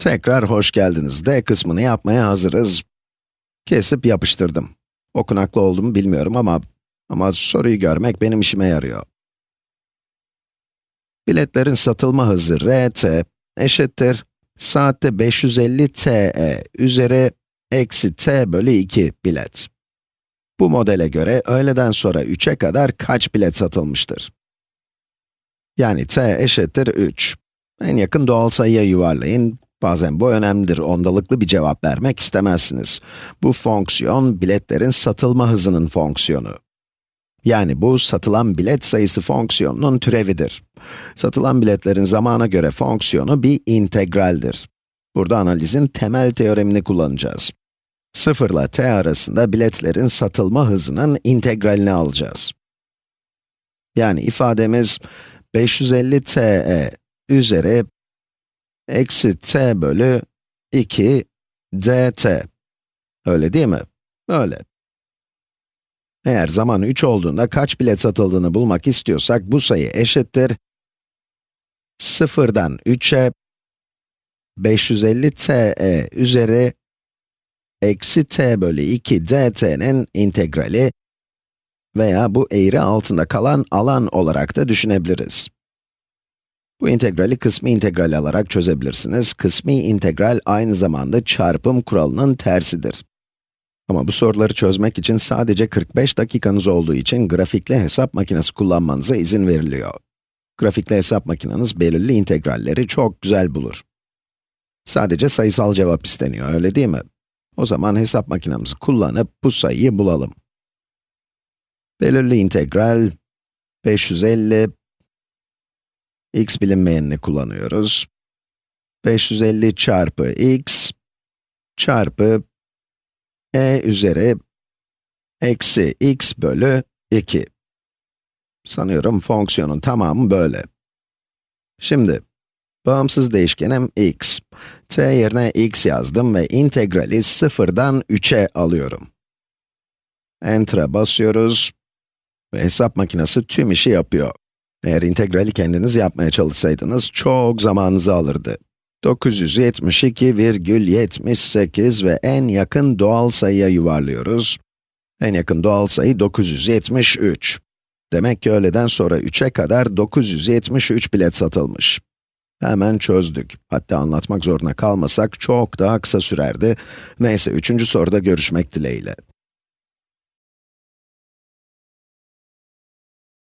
Tekrar hoş geldiniz. D kısmını yapmaya hazırız. Kesip yapıştırdım. Okunaklı oldu mu bilmiyorum ama, ama soruyu görmek benim işime yarıyor. Biletlerin satılma hızı RT eşittir saatte 550 TE üzeri eksi T bölü 2 bilet. Bu modele göre öğleden sonra 3'e kadar kaç bilet satılmıştır? Yani T eşittir 3. En yakın doğal sayıya yuvarlayın. Bazen bu önemlidir, ondalıklı bir cevap vermek istemezsiniz. Bu fonksiyon, biletlerin satılma hızının fonksiyonu. Yani bu, satılan bilet sayısı fonksiyonunun türevidir. Satılan biletlerin zamana göre fonksiyonu bir integraldir. Burada analizin temel teoremini kullanacağız. 0 ile t arasında biletlerin satılma hızının integralini alacağız. Yani ifademiz 550 te üzeri eksi t bölü 2 dt. Öyle değil mi? Öyle. Eğer zaman 3 olduğunda kaç bilet satıldığını bulmak istiyorsak, bu sayı eşittir 0'dan 3'e 550 te üzeri eksi t bölü 2 dt'nin integrali veya bu eğri altında kalan alan olarak da düşünebiliriz. Bu integrali kısmi integral alarak çözebilirsiniz. Kısmi integral aynı zamanda çarpım kuralının tersidir. Ama bu soruları çözmek için sadece 45 dakikanız olduğu için grafikli hesap makinesi kullanmanıza izin veriliyor. Grafikli hesap makineniz belirli integralleri çok güzel bulur. Sadece sayısal cevap isteniyor, öyle değil mi? O zaman hesap makinemizi kullanıp bu sayıyı bulalım. Belirli integral 550 x bilinmeyenini kullanıyoruz. 550 çarpı x çarpı e üzeri eksi x bölü 2. Sanıyorum fonksiyonun tamamı böyle. Şimdi, bağımsız değişkenim x. t yerine x yazdım ve integrali 0'dan 3'e alıyorum. Enter'a basıyoruz ve hesap makinesi tüm işi yapıyor. Eğer integrali kendiniz yapmaya çalışsaydınız, çok zamanınızı alırdı. 972,78 ve en yakın doğal sayıya yuvarlıyoruz. En yakın doğal sayı 973. Demek ki öğleden sonra 3'e kadar 973 bilet satılmış. Hemen çözdük. Hatta anlatmak zorunda kalmasak çok daha kısa sürerdi. Neyse, üçüncü soruda görüşmek dileğiyle.